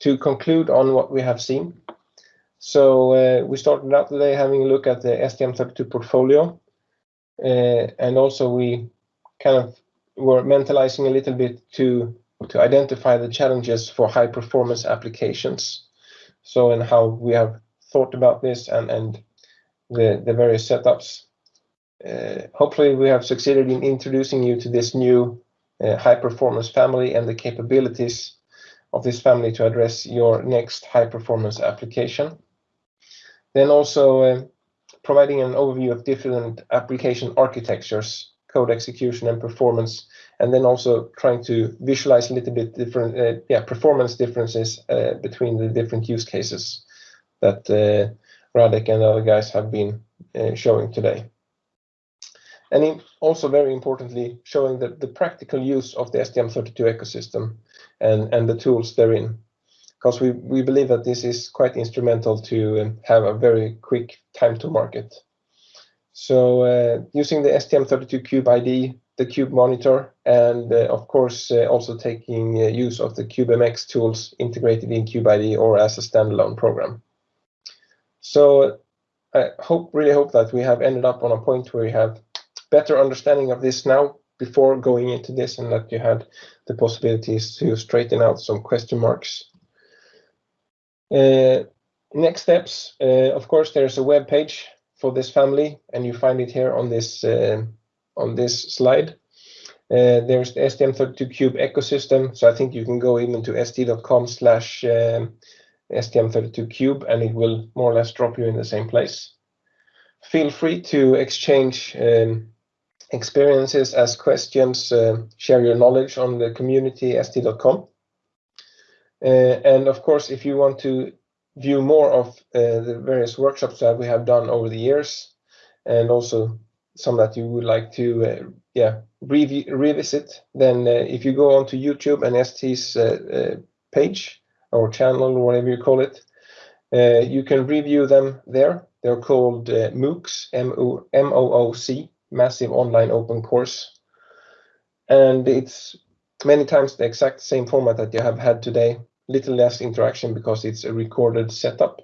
to conclude on what we have seen. So uh, we started out today having a look at the STM32 portfolio. Uh, and also we kind of were mentalizing a little bit to to identify the challenges for high-performance applications. So and how we have thought about this and and the various setups. Uh, hopefully, we have succeeded in introducing you to this new high-performance family and the capabilities of this family to address your next high-performance application. Then also uh, providing an overview of different application architectures, code execution, and performance, and then also trying to visualize a little bit different uh, yeah, performance differences uh, between the different use cases that Radek and other guys have been showing today. And also, very importantly, showing the practical use of the STM32 ecosystem and and the tools therein. 'Cause we we believe that this is quite instrumental to um, have a very quick time to market. So, uh, using the STM32 Cube ID, the Cube Monitor, and, uh, of course, uh, also taking use of the CubeMX tools integrated in Cube ID or as a standalone program. So I hope, really hope that we have ended up on a point where we have better understanding of this now before going into this, and that you had the possibilities to straighten out some question marks. Uh, next steps, uh, of course, there is a web page for this family, and you find it here on this uh, on this slide. Uh, there's the STM32Cube ecosystem, so I think you can go even to st.com/stm32cube, um, and it will more or less drop you in the same place. Feel free to exchange um, experiences, ask questions, uh, share your knowledge on the community, st.com. Uh, and of course, if you want to view more of uh, the various workshops that we have done over the years, and also some that you would like to yeah revisit, then if you go onto YouTube and ST's page or channel, or whatever you call it, you can review them there. They're called MOOCs, M-O-O-C, Massive Online Open Course. And it's many times the exact same format that you have had today. Little less interaction because it's a recorded setup.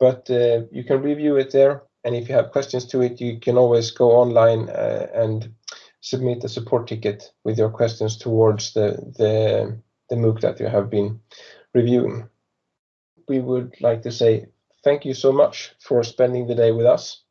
But uh, you can review it there, and if you have questions to it, you can always go online uh, and submit a support ticket with your questions towards the MOOC that you have been reviewing. We would like to say thank you so much for spending the day with us,